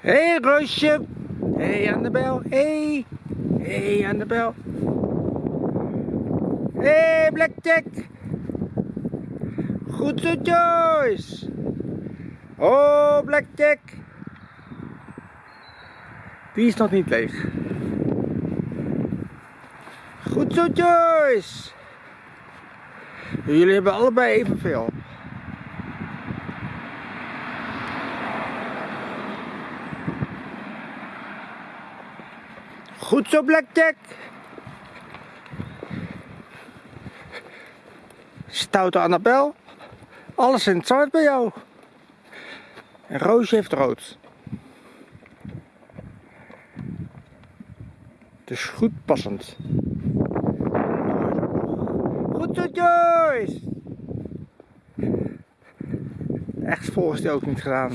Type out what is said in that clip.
Hé hey, Roosje. Hé hey, Annabel. Hé. Hey. hey, Annabel. Hé hey, Blackjack. Goed zo Joyce. Oh Blackjack. Die is nog niet leeg. Goed zo Joyce. Jullie hebben allebei evenveel. Goed zo, Blackjack. Stoute Annabel. Alles in het zwart bij jou. En Roosje heeft rood. Dus goed passend. Goed zo, Joyce. Echt volgens die ook niet gedaan.